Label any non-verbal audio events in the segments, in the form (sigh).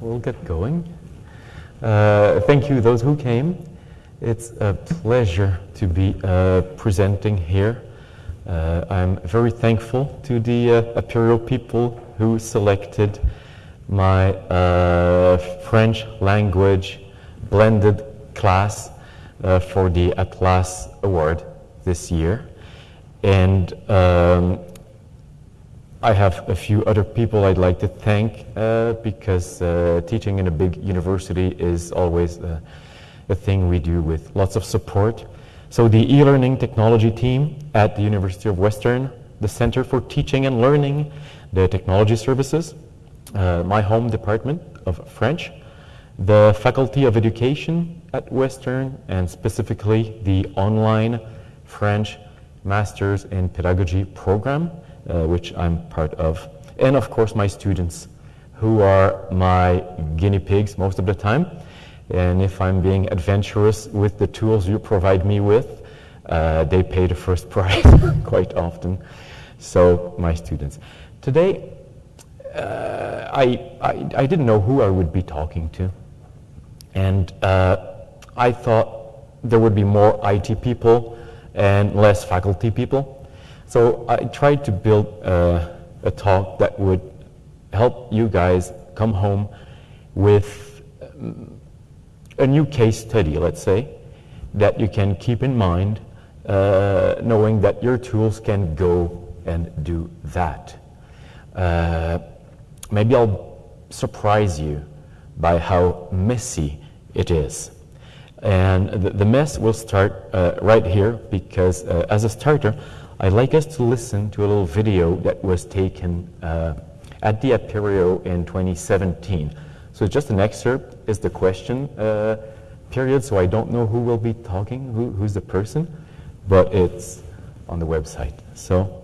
we'll get going. Uh, thank you, those who came. It's a pleasure to be uh, presenting here. Uh, I'm very thankful to the uh, Imperial people who selected my uh, French language blended class uh, for the Atlas Award this year. And um, I have a few other people I'd like to thank uh, because uh, teaching in a big university is always uh, a thing we do with lots of support. So the e-learning technology team at the University of Western, the Center for Teaching and Learning, the Technology Services, uh, my home department of French, the Faculty of Education at Western, and specifically the online French Masters in Pedagogy program, uh, which I'm part of. And of course, my students, who are my guinea pigs most of the time. And if I'm being adventurous with the tools you provide me with, uh, they pay the first (laughs) price quite often. So, my students. Today, uh, I, I, I, didn't know who I would be talking to. And uh, I thought there would be more IT people and less faculty people. So I tried to build uh, a talk that would help you guys come home with um, a new case study, let's say, that you can keep in mind, uh, knowing that your tools can go and do that. Uh, maybe I'll surprise you by how messy it is. And the, the mess will start uh, right here because uh, as a starter, I'd like us to listen to a little video that was taken uh, at the Apereo in 2017. So just an excerpt is the question uh, period, so I don't know who will be talking, who, who's the person, but it's on the website. So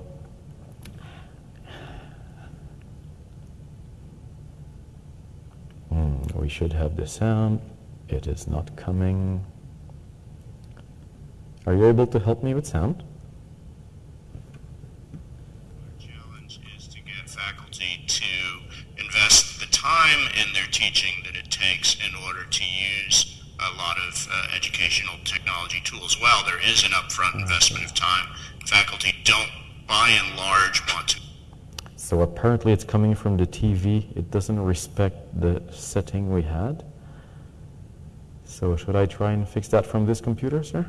mm, we should have the sound. It is not coming. Are you able to help me with sound? challenge is to get faculty to invest the time in their teaching that it takes in order to use a lot of uh, educational technology tools. Well, there is an upfront investment of time. Faculty don't, by and large, want to. So apparently it's coming from the TV. It doesn't respect the setting we had. So should I try and fix that from this computer, sir?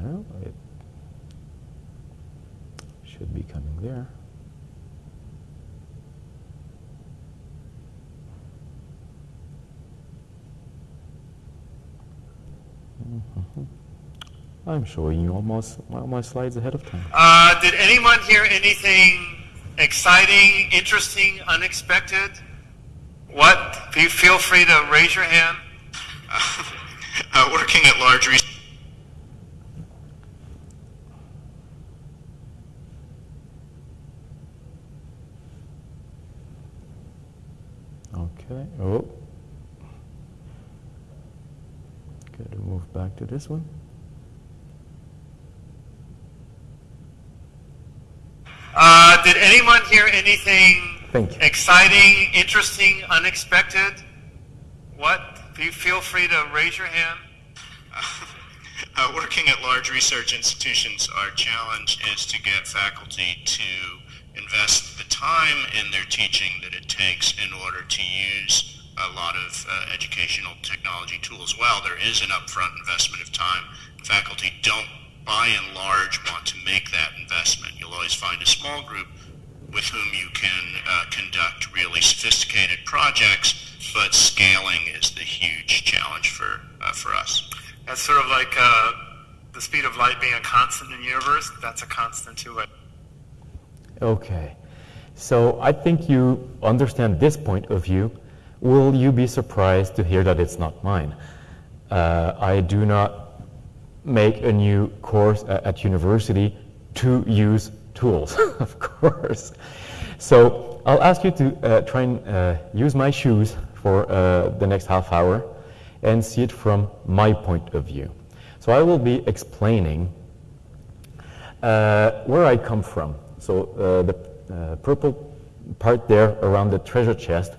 No, it should be coming there. Mm -hmm. I'm showing you all my, all my slides ahead of time. Uh, did anyone hear anything exciting, interesting, unexpected? What? Feel free to raise your hand. (laughs) Uh, working at large research. Okay. Oh. Got to move back to this one. Uh, did anyone hear anything exciting, interesting, unexpected? What? Feel free to raise your hand. (laughs) Uh, working at large research institutions, our challenge is to get faculty to invest the time in their teaching that it takes in order to use a lot of uh, educational technology tools. Well, there is an upfront investment of time. Faculty don't by and large want to make that investment. You'll always find a small group with whom you can uh, conduct really sophisticated projects, but scaling is the huge challenge for, uh, for us. That's sort of like uh, the speed of light being a constant in the universe. That's a constant too. Okay. So I think you understand this point of view. Will you be surprised to hear that it's not mine? Uh, I do not make a new course at university to use tools, (laughs) of course. So I'll ask you to uh, try and uh, use my shoes for uh, the next half hour and see it from my point of view. So I will be explaining Uh, where I come from, so uh, the uh, purple part there around the treasure chest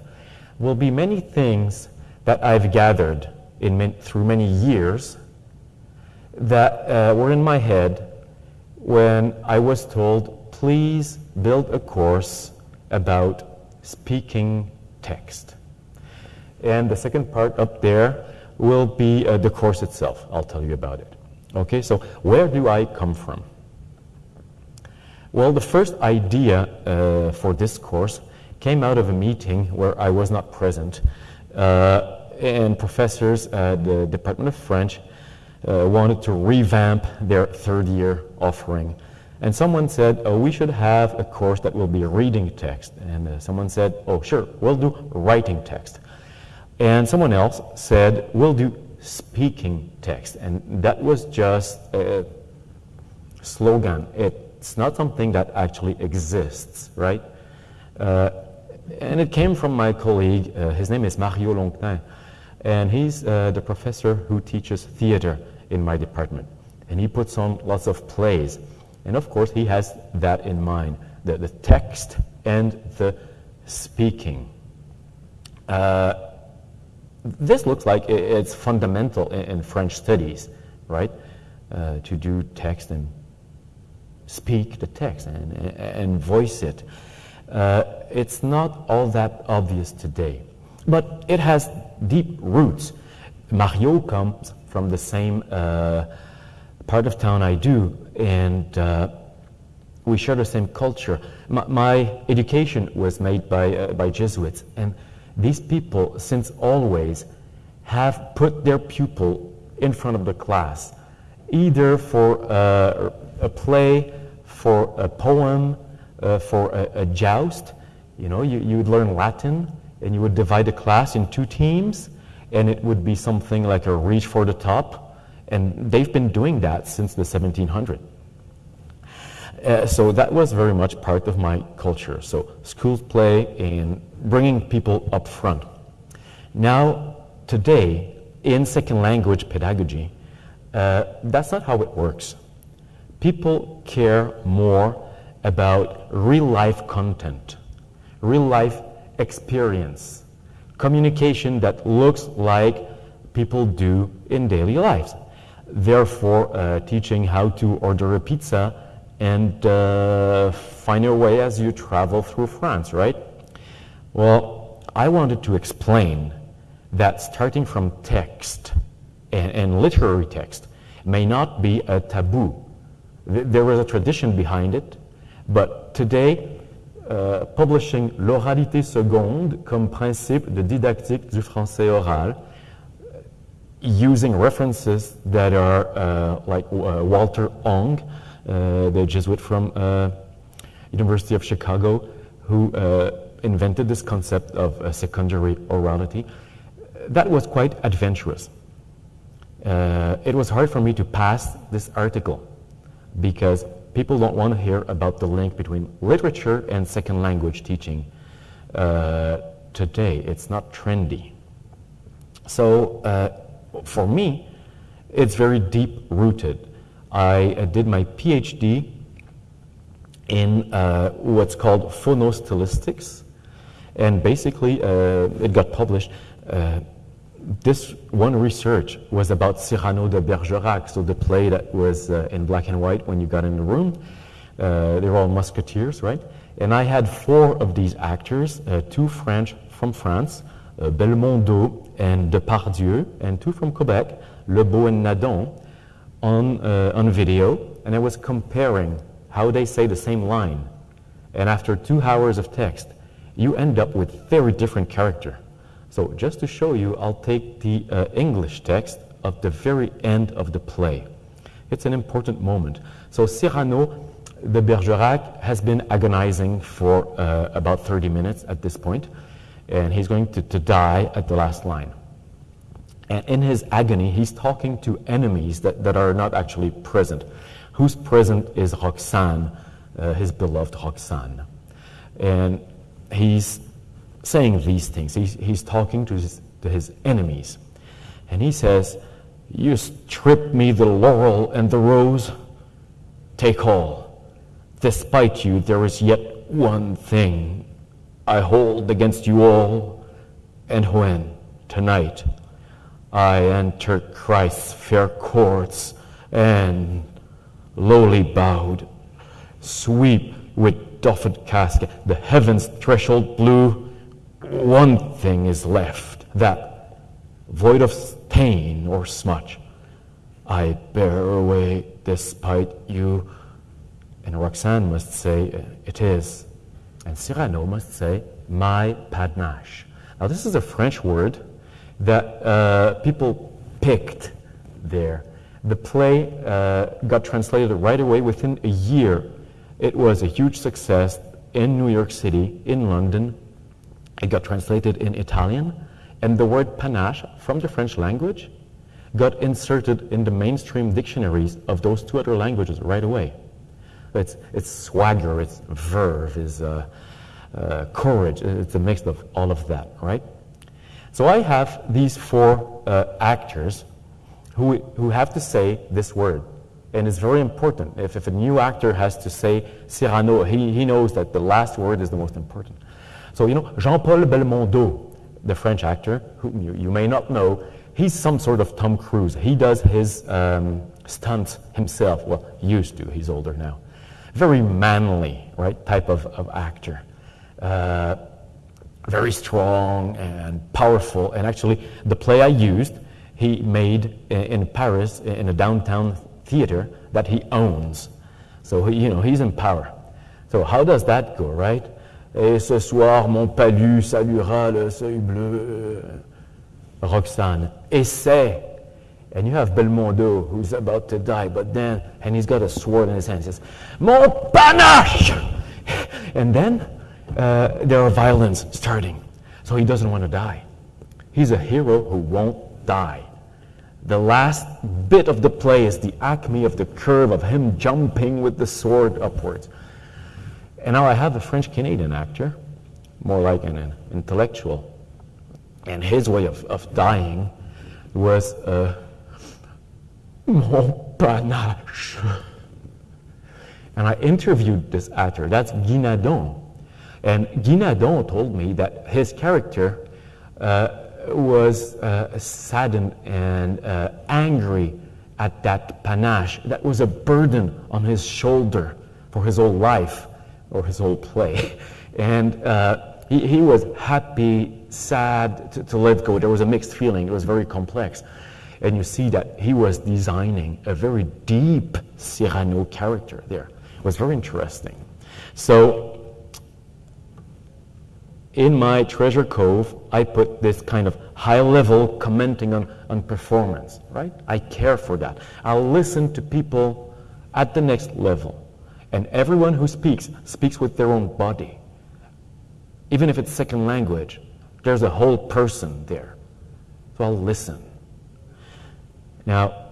will be many things that I've gathered in, through many years that uh, were in my head when I was told, please build a course about speaking text. And the second part up there will be uh, the course itself. I'll tell you about it. Okay, so where do I come from? Well, the first idea uh, for this course came out of a meeting where I was not present. Uh, and professors at the Department of French uh, wanted to revamp their third year offering. And someone said, oh, we should have a course that will be reading text. And uh, someone said, oh, sure, we'll do writing text. And someone else said, we'll do speaking text. And that was just a slogan. It's not something that actually exists, right? Uh, and it came from my colleague, uh, his name is Mario Longtin, and he's uh, the professor who teaches theater in my department. And he puts on lots of plays. And of course, he has that in mind, the, the text and the speaking. Uh, this looks like it's fundamental in, in French studies, right? Uh, to do text and speak the text and, and voice it. Uh, it's not all that obvious today, but it has deep roots. Mario comes from the same uh, part of town I do, and uh, we share the same culture. My, my education was made by, uh, by Jesuits, and these people, since always, have put their pupil in front of the class, either for uh, a play, for a poem, uh, for a, a, joust. You know, you, you would learn Latin, and you would divide the class in two teams, and it would be something like a reach for the top. And they've been doing that since the 1700s. Uh, so that was very much part of my culture. So school play and bringing people up front. Now, today, in second language pedagogy, uh, that's not how it works. People care more about real life content, real life experience, communication that looks like people do in daily lives. Therefore, uh, teaching how to order a pizza and uh, find your way as you travel through France, right? Well, I wanted to explain that starting from text and, and literary text may not be a taboo. There was a tradition behind it, but today euh, publishing l'oralité seconde comme principe de didactique du français oral, using references that are uh, like uh, Walter Ong, uh, the Jesuit from uh, University of Chicago, who uh, invented this concept of secondary orality. That was quite adventurous. it was hard for me to pass this article because people don't want to hear about the link between literature and second language teaching uh, today. It's not trendy. So uh, for me, it's very deep rooted. I uh, did my PhD in uh, what's called phonostylistics, and basically uh, it got published uh, this one research was about Cyrano de Bergerac, so the play that was uh, in black and white when you got in the room. Uh, they were all musketeers, right? And I had four of these actors, uh, two French from France, uh, Belmondo and Depardieu, and two from Quebec, Lebeau and Nadon, on, uh, on video. And I was comparing how they say the same line. And after two hours of text, you end up with very different character. So just to show you, I'll take the uh, English text of the very end of the play. It's an important moment. So Cyrano de Bergerac has been agonizing for uh, about 30 minutes at this point, and he's going to, to die at the last line. And in his agony, he's talking to enemies that, that are not actually present. Who's present is Roxane, uh, his beloved Roxane. And he's saying these things. He's, he's talking to his, to his enemies. And he says, You strip me the laurel and the rose. take all. Despite you, there is yet one thing I hold against you all. And when, tonight, I enter Christ's fair courts and, lowly bowed, sweep with doffed casque the heaven's threshold blue, one thing is left, that, void of stain or smudge, I bear away despite you. And Roxanne must say, it is. And Cyrano must say, my panache. Now, this is a French word that uh, people picked there. The play uh, got translated right away within a year. It was a huge success in New York City, in London. It got translated in Italian, and the word panache from the French language got inserted in the mainstream dictionaries of those two other languages right away. It's, it's swagger, it's verve, it's uh, uh, courage, it's a mix of all of that, right? So I have these four uh, actors who, who have to say this word. And it's very important. If, if a new actor has to say Cyrano, he, he knows that the last word is the most important. So, you know, Jean-Paul Belmondo, the French actor, whom you, you may not know, he's some sort of Tom Cruise. He does his um, stunts himself. Well, he used to. He's older now. Very manly, right, type of, of actor. Uh, very strong and powerful. And actually, the play I used, he made in, in Paris in a downtown theater that he owns. So, he, you know, he's in power. So how does that go, right? Et ce soir, mon palu saluera le seuil bleu. Roxane, essay. And you have Belmondo who's about to die, but then, and he's got a sword in his hand. He says, Mon panache! And then uh, there are violence starting. So he doesn't want to die. He's a hero who won't die. The last bit of the play is the acme of the curve of him jumping with the sword upwards. And now I have a French Canadian actor, more like an, an intellectual and his way of, of dying was uh, mon panache. And I interviewed this actor. That's Guy Nadon. And Guy Nadon told me that his character uh, was uh, saddened and uh, angry at that panache. That was a burden on his shoulder for his whole life or his whole play. (laughs) And uh, he, he was happy sad to, to let go. There was a mixed feeling. It was very complex. And you see that he was designing a very deep Cyrano character there. It was very interesting. So in my treasure cove, I put this kind of high level commenting on, on performance, right? I care for that. I'll listen to people at the next level. And everyone who speaks, speaks with their own body. Even if it's second language, there's a whole person there. So I'll listen. Now,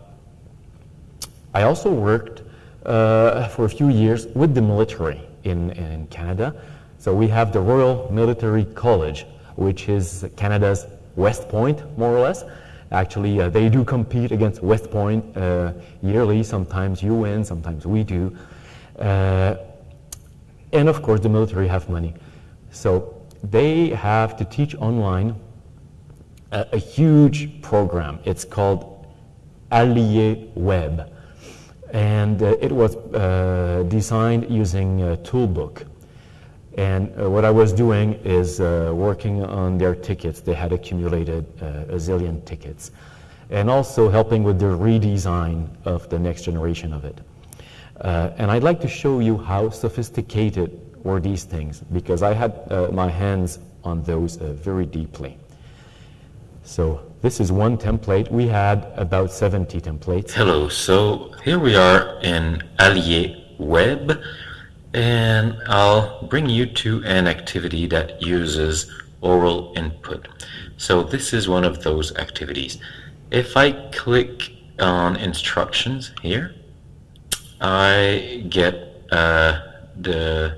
I also worked uh, for a few years with the military in, in Canada. So we have the Royal Military College, which is Canada's West Point, more or less. Actually, uh, they do compete against West Point uh, yearly. Sometimes you win, sometimes we do. Uh, and of course, the military have money. So they have to teach online a, a huge program. It's called Allier Web. And uh, it was uh, designed using a toolbook. And uh, what I was doing is uh, working on their tickets. They had accumulated uh, a zillion tickets. And also helping with the redesign of the next generation of it. Uh, and I'd like to show you how sophisticated were these things because I had uh, my hands on those uh, very deeply. So this is one template. We had about 70 templates. Hello, so here we are in Allier Web and I'll bring you to an activity that uses oral input. So this is one of those activities. If I click on instructions here, I get uh, the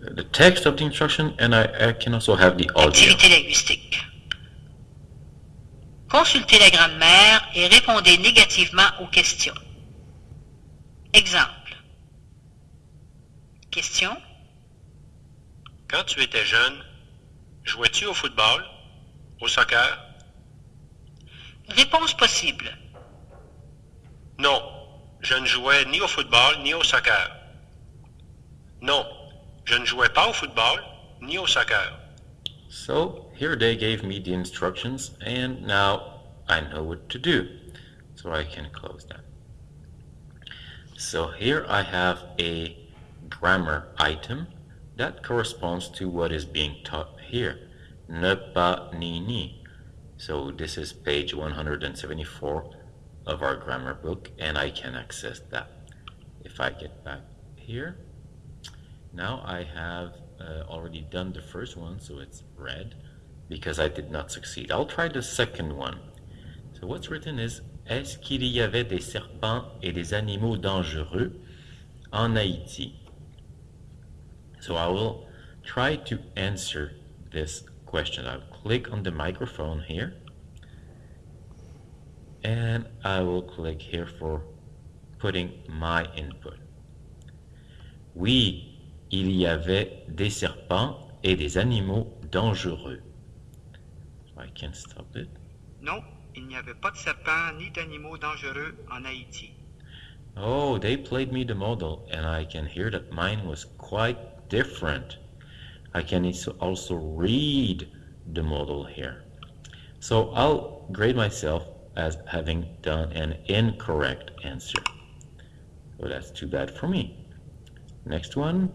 the text of the instruction and I, I can also have the audio. Activité linguistique. Consultez la grammaire et répondez négativement aux questions. Exemple. Question. Quand tu étais jeune, jouais-tu au football, au soccer? Réponse possible. Non, je ne jouais ni au football ni au soccer. Non, je ne jouais pas au football ni au soccer. So here they gave me the instructions and now I know what to do. So I can close that. So here I have a grammar item that corresponds to what is being taught here. Ne pas ni ni. So this is page 174 of our grammar book and I can access that. If I get back here, now I have uh, already done the first one, so it's red because I did not succeed. I'll try the second one. So what's written is Est-ce qu'il y avait des serpents et des animaux dangereux en Haïti? So I will try to answer this question. I'll click on the microphone here and I will click here for putting my input. Oui, il y avait des serpents et des animaux dangereux. I can stop it. Non, il n'y avait pas de serpents ni d'animaux dangereux en Haïti. Oh, they played me the model, and I can hear that mine was quite different. I can also read the model here. So I'll grade myself as having done an incorrect answer. So that's too bad for me. Next one.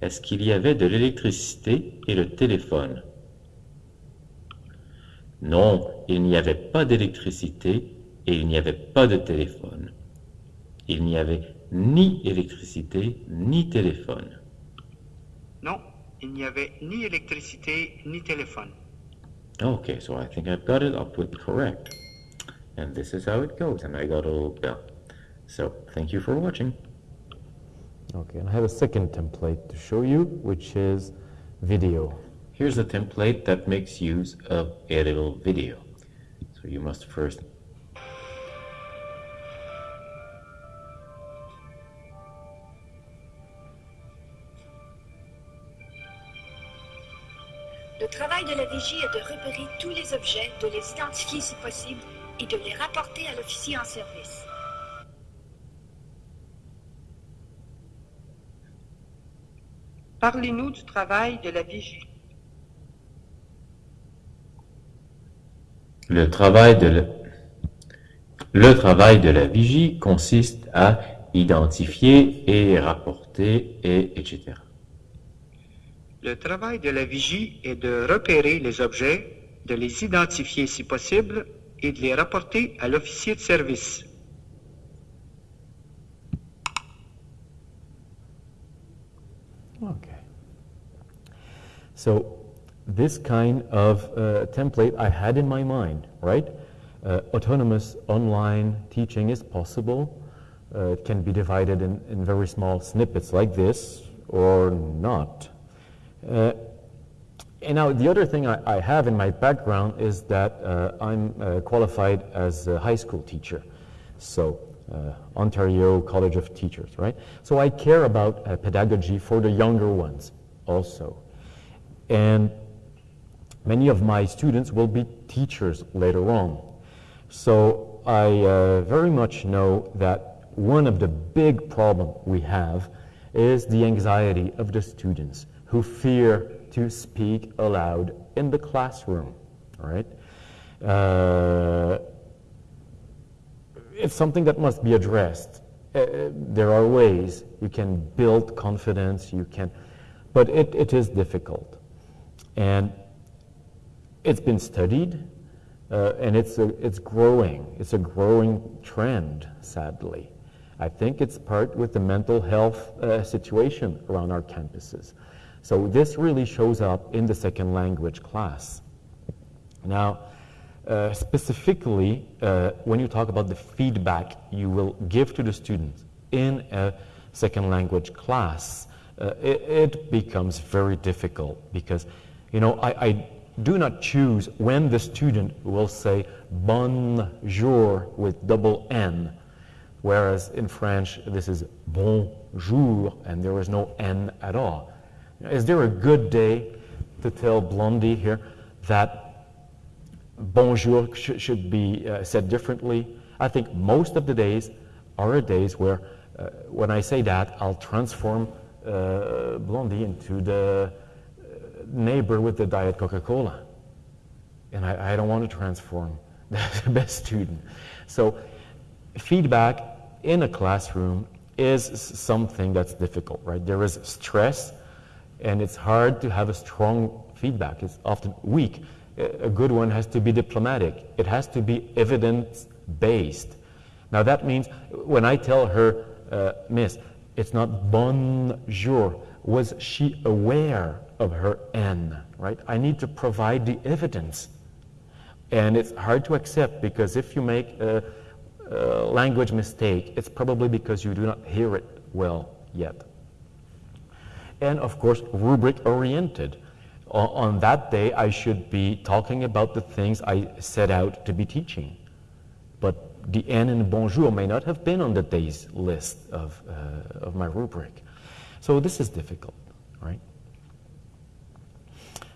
Est-ce qu'il y avait de l'électricité et le téléphone? Non, il n'y avait pas d'électricité et il n'y avait pas de téléphone. Il n'y avait ni électricité ni téléphone. Non, il n'y avait ni électricité ni téléphone. Okay, so I think I've got it. I'll put correct. And this is how it goes. And I got a little bell. So thank you for watching. Okay, and I have a second template to show you, which is video. Here's a template that makes use of a little video. So you must first Le travail de la vigie est de repérer tous les objets, de les identifier si possible et de les rapporter à l'officier en service. Parlez-nous du travail de la vigie. Le travail de la... Le travail de la vigie consiste à identifier et rapporter et etc. Le travail de la vigie est de repérer les objets, de les identifier si possible et de les rapporter à l'officier de service. Okay. So this kind of uh, template I had in my mind, right? Uh, autonomous online teaching is possible. Uh, it can be divided in, in very small snippets like this or not. And now the other thing I, I, have in my background is that uh, I'm uh, qualified as a high school teacher. So uh, Ontario College of Teachers, right? So I care about uh, pedagogy for the younger ones also. And many of my students will be teachers later on. So I uh, very much know that one of the big problems we have is the anxiety of the students who fear to speak aloud in the classroom. Right? Uh, it's something that must be addressed. Uh, there are ways you can build confidence, you can, but it, it is difficult. And it's been studied, uh, and it's, a, it's growing. It's a growing trend, sadly. I think it's part with the mental health uh, situation around our campuses. So this really shows up in the second language class. Now, uh, specifically, uh, when you talk about the feedback you will give to the students in a second language class, uh, it, it, becomes very difficult because, you know, I, I, do not choose when the student will say bonjour with double N. whereas in French this is bonjour and there is no N at all. Is there a good day to tell Blondie here that bonjour sh should be uh, said differently? I think most of the days are days where uh, when I say that, I'll transform uh, Blondie into the uh, neighbor with the Diet Coca-Cola. And I, I, don't want to transform (laughs) the best student. So feedback in a classroom is something that's difficult, right? There is stress, and it's hard to have a strong feedback. It's often weak. A good one has to be diplomatic. It has to be evidence-based. Now that means when I tell her, uh, Miss, it's not bonjour. Was she aware of her N, right? I need to provide the evidence. And it's hard to accept because if you make a, a language mistake, it's probably because you do not hear it well yet. And of course, rubric oriented. On, on that day, I should be talking about the things I set out to be teaching. But the N in bonjour may not have been on the day's list of, uh, of my rubric. So this is difficult, right?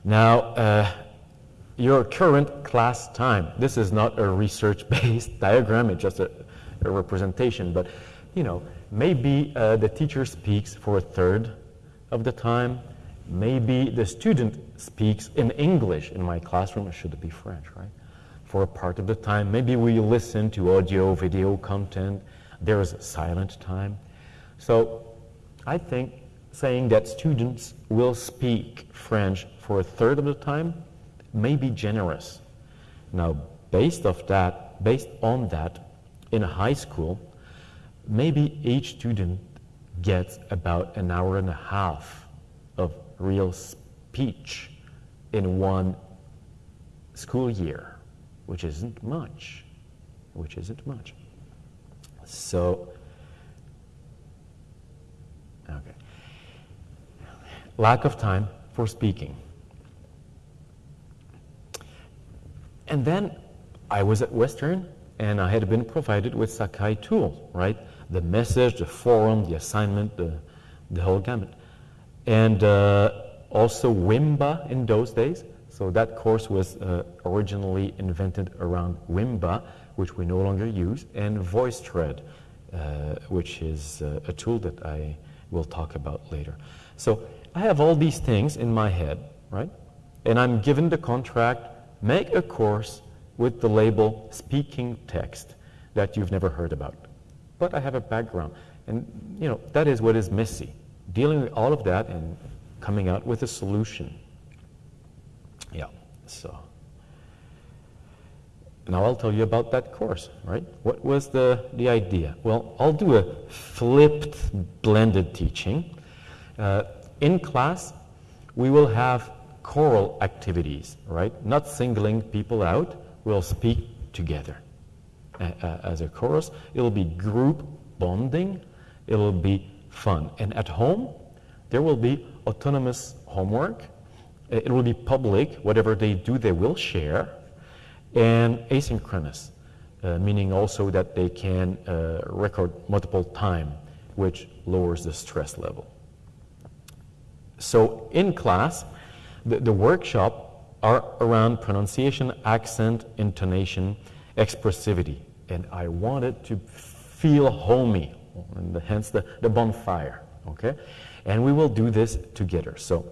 Now, uh, your current class time. This is not a research-based (laughs) diagram, it's just a, a, representation, but you know, maybe uh, the teacher speaks for a third of the time, maybe the student speaks in English in my classroom, it should be French, right? for a part of the time. Maybe we listen to audio, video content. There is silent time. So I think saying that students will speak French for a third of the time may be generous. Now, based off that, based on that, in a high school, maybe each student gets about an hour and a half of real speech in one school year which isn't much, which isn't much. So, okay. Lack of time for speaking. And then I was at Western and I had been provided with Sakai tool, right? The message, the forum, the assignment, the, the whole gamut. And uh, also Wimba in those days. So that course was uh, originally invented around Wimba, which we no longer use, and VoiceThread, uh, which is uh, a tool that I will talk about later. So I have all these things in my head, right? And I'm given the contract, make a course with the label speaking text that you've never heard about. But I have a background. And, you know, that is what is messy. Dealing with all of that and coming out with a solution. Yeah, so. Now I'll tell you about that course, right? What was the, the idea? Well, I'll do a flipped blended teaching. Uh, in class, we will have choral activities, right? Not singling people out, we'll speak together as a chorus. It'll be group bonding, it'll be fun. And at home, there will be autonomous homework, it will be public. Whatever they do, they will share. And asynchronous, uh, meaning also that they can uh, record multiple time, which lowers the stress level. So in class, the, the workshop are around pronunciation, accent, intonation, expressivity. And I wanted to feel homey, and hence the, the bonfire, okay? And we will do this together. So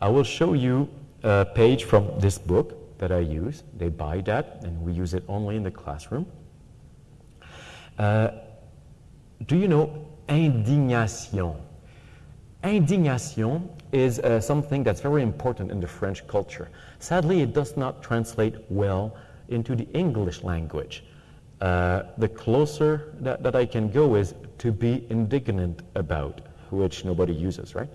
I will show you a page from this book that I use. They buy that, and we use it only in the classroom. Uh, do you know indignation? Indignation is uh, something that's very important in the French culture. Sadly, it does not translate well into the English language. Uh, the closer that, that I can go is to be indignant about, which nobody uses, right?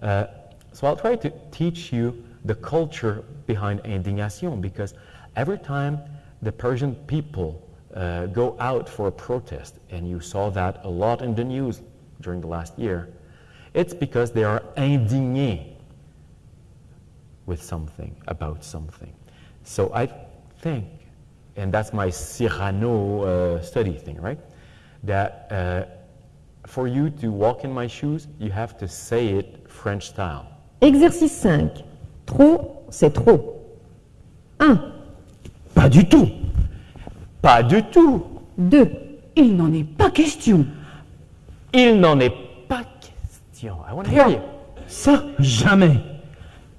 Uh, so I'll try to teach you the culture behind indignation because every time the Persian people uh, go out for a protest, and you saw that a lot in the news during the last year, it's because they are indignés with something, about something. So I think, and that's my Cyrano uh, study thing, right? that uh, for you to walk in my shoes, you have to say it French style. Exercice 5. Trop, c'est trop. 1, Pas du tout. Pas du tout. 2, Il n'en est pas question. Il n'en est pas question. I want to hear you. Ça, jamais.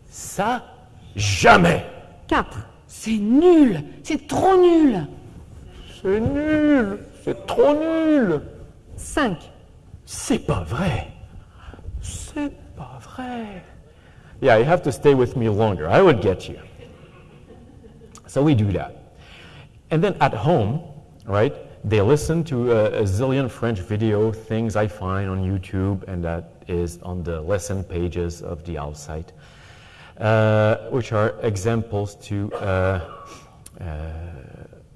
Ça, jamais. 4, C'est nul. C'est trop nul. C'est nul. C'est trop nul. 5, C'est pas vrai. C'est pas vrai. Yeah, you have to stay with me longer. I would get you. So we do that. And then at home, right, they listen to a, a zillion French video things I find on YouTube, and that is on the lesson pages of the OWL site, uh, which are examples to uh, uh,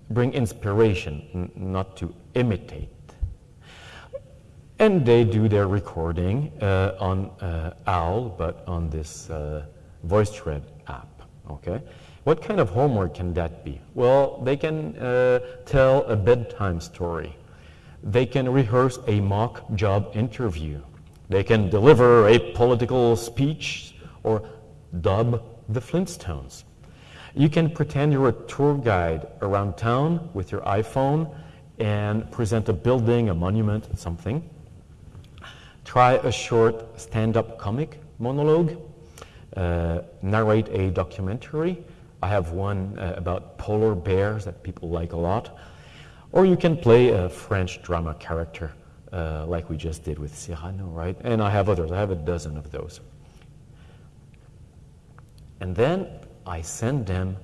bring inspiration, not to imitate. And they do their recording uh, on uh, OWL, but on this uh, VoiceThread app. Okay, what kind of homework can that be? Well, they can uh, tell a bedtime story. They can rehearse a mock job interview. They can deliver a political speech or dub the Flintstones. You can pretend you're a tour guide around town with your iPhone and present a building, a monument, something. Try a short stand up comic monologue. Uh, narrate a documentary. I have one uh, about polar bears that people like a lot. Or you can play a French drama character uh, like we just did with Cyrano, right? And I have others, I have a dozen of those. And then I send them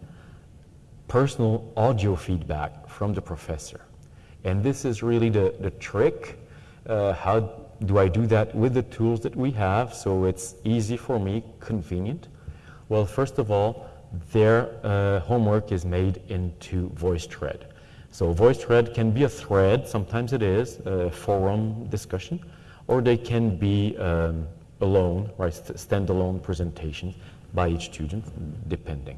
personal audio feedback from the professor. And this is really the, the trick. Uh, how do I do that with the tools that we have so it's easy for me, convenient? Well, first of all, their uh, homework is made into VoiceThread. So VoiceThread can be a thread, sometimes it is, a forum discussion, or they can be um, alone, right, standalone presentations by each student, depending.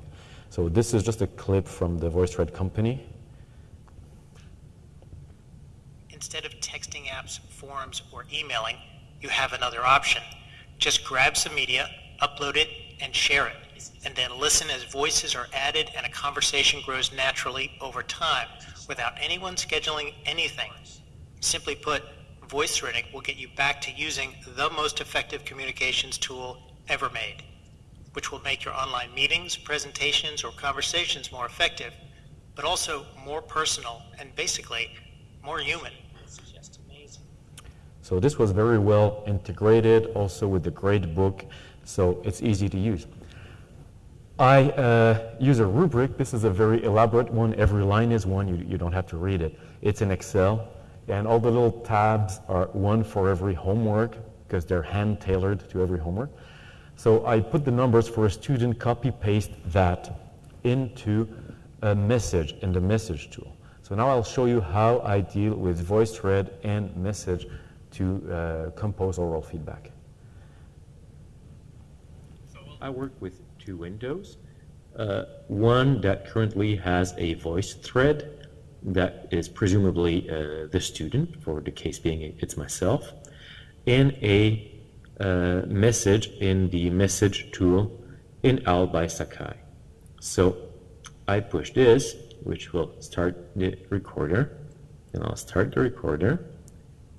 So this is just a clip from the VoiceThread company. Instead of texting apps, forums, or emailing, you have another option. Just grab some media, upload it, and share it. And then listen as voices are added and a conversation grows naturally over time without anyone scheduling anything. Simply put, voice threading will get you back to using the most effective communications tool ever made, which will make your online meetings, presentations, or conversations more effective, but also more personal and basically more human. So this was very well integrated also with the grade book, so it's easy to use. I uh, use a rubric. This is a very elaborate one. Every line is one. You, you don't have to read it. It's in Excel. And all the little tabs are one for every homework because they're hand tailored to every homework. So I put the numbers for a student, copy paste that into a message in the message tool. So now I'll show you how I deal with VoiceThread and message to uh, compose oral feedback. So I work with two windows. Uh, one that currently has a voice thread that is presumably uh, the student, for the case being it's myself, and a uh, message in the message tool in OWL by Sakai. So I push this, which will start the recorder, and I'll start the recorder,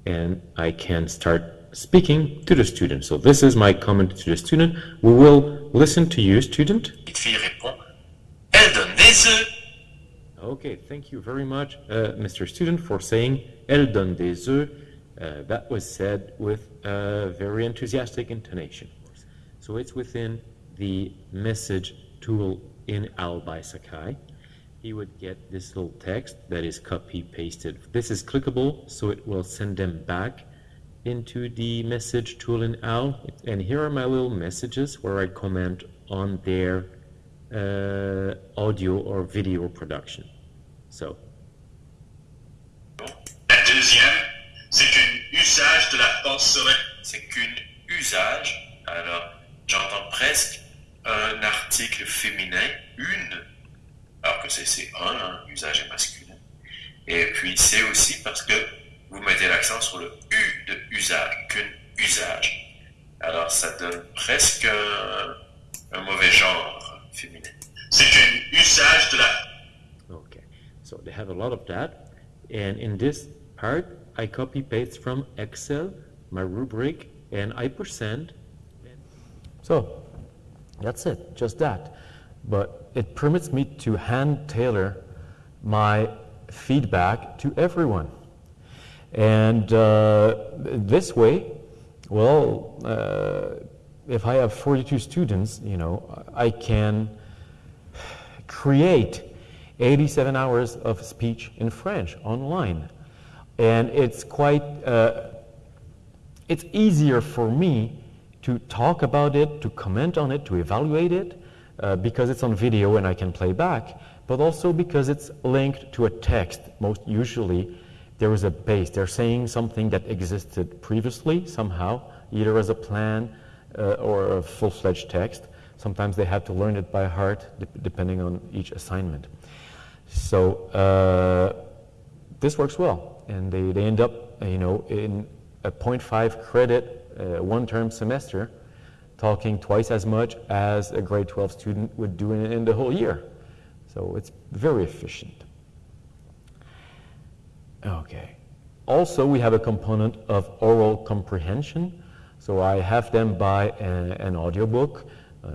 and I can start speaking to the student. So this is my comment to the student. We will listen to you, student. Okay, thank you very much, uh, Mr. Student, for saying Elle donne des œufs. Uh, that was said with a very enthusiastic intonation. So it's within the message tool in by Sakai. He would get this little text that is copy pasted. This is clickable, so it will send them back into the message tool in OWL. And here are my little messages where I comment on their uh, audio or video production. So, deuxième, c'est qu'un usage de la force C'est qu'une usage. Alors, j'entends presque un article féminin, une, alors que c'est c'est un, hein, usage est masculin. Et puis c'est aussi parce que vous mettez l'accent sur le U de usage, qu'un usage. Alors ça donne presque un, un mauvais genre féminin. C'est un usage de la. Okay, so they have a lot of that. And in this part, I copy paste from Excel, my rubric, and I send. So that's it, just that. But it permits me to hand tailor my feedback to everyone. And uh, this way, well, uh, if I have 42 students, you know, I can create 87 hours of speech in French online. And it's quite, uh, it's easier for me to talk about it, to comment on it, to evaluate it, uh, because it's on video and I can play back, but also because it's linked to a text. Most usually, there is a base. They're saying something that existed previously somehow, either as a plan uh, or a full-fledged text. Sometimes they have to learn it by heart, depending on each assignment. So uh, this works well, and they, they end up, you know, in a 0.5 credit uh, one-term semester, talking twice as much as a grade 12 student would do in, in the whole year. So it's very efficient. Okay. Also, we have a component of oral comprehension. So I have them buy a, an audiobook uh,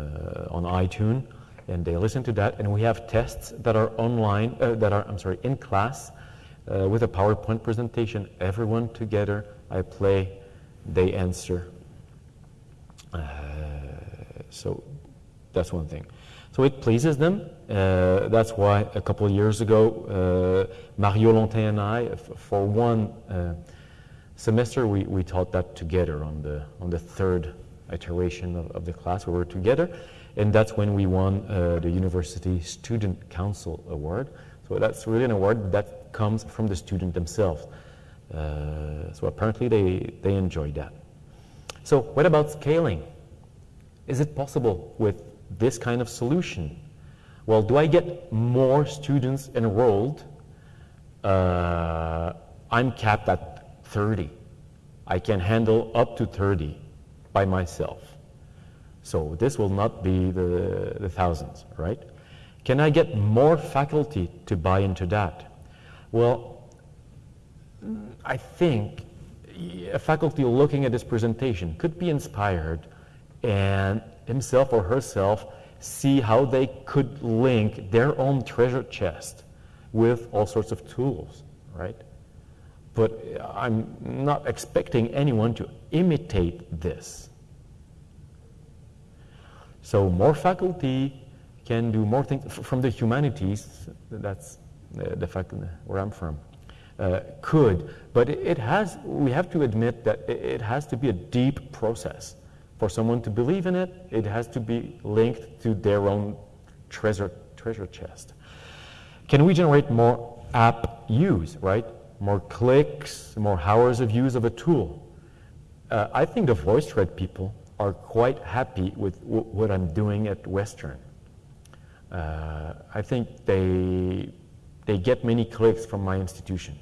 on iTunes, and they listen to that. And we have tests that are online, uh, that are, I'm sorry, in class uh, with a PowerPoint presentation. Everyone together, I play, they answer. Uh, so that's one thing. So it pleases them. Uh, that's why a couple years ago, uh, Mario Lontin and I, for one uh, semester, we, we taught that together on the, on the third iteration of, of the class. We were together, and that's when we won uh, the University Student Council Award. So that's really an award that comes from the student themselves. Uh, so apparently they, they enjoyed that. So what about scaling? Is it possible with this kind of solution? Well, do I get more students enrolled? Uh, I'm capped at 30. I can handle up to 30 by myself. So this will not be the, the thousands, right? Can I get more faculty to buy into that? Well, I think a faculty looking at this presentation could be inspired and himself or herself see how they could link their own treasure chest with all sorts of tools, right? But I'm not expecting anyone to imitate this. So more faculty can do more things from the humanities, that's the fact where I'm from, uh, could, but it has, we have to admit that it has to be a deep process. For someone to believe in it, it has to be linked to their own treasure, treasure chest. Can we generate more app use, right? More clicks, more hours of use of a tool. Uh, I think the voice VoiceThread people are quite happy with what I'm doing at Western. Uh, I think they, they get many clicks from my institution.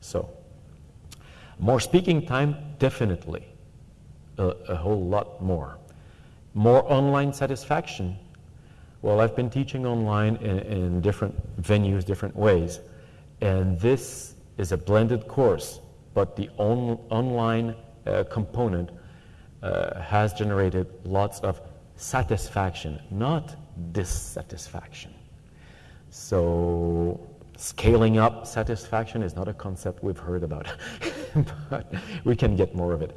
So, more speaking time, definitely a, a whole lot more. More online satisfaction. Well, I've been teaching online in, in different venues, different ways, and this is a blended course, but the on, online uh, component uh, has generated lots of satisfaction, not dissatisfaction. So scaling up satisfaction is not a concept we've heard about, (laughs) but we can get more of it.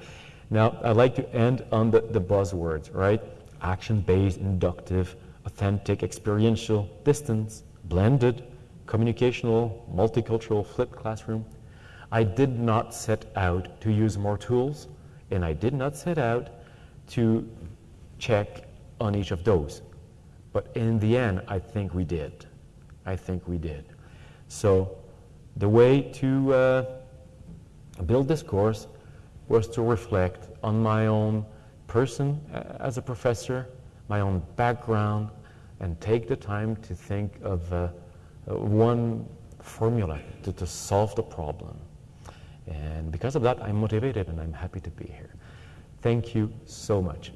Now, I'd like to end on the, the buzzwords, right? Action-based, inductive, authentic, experiential, distance, blended, communicational, multicultural, flipped classroom. I did not set out to use more tools, and I did not set out to check on each of those. But in the end, I think we did. I think we did. So the way to uh, build this course was to reflect on my own person as a professor, my own background, and take the time to think of uh, one formula to, to solve the problem. And because of that, I'm motivated and I'm happy to be here. Thank you so much.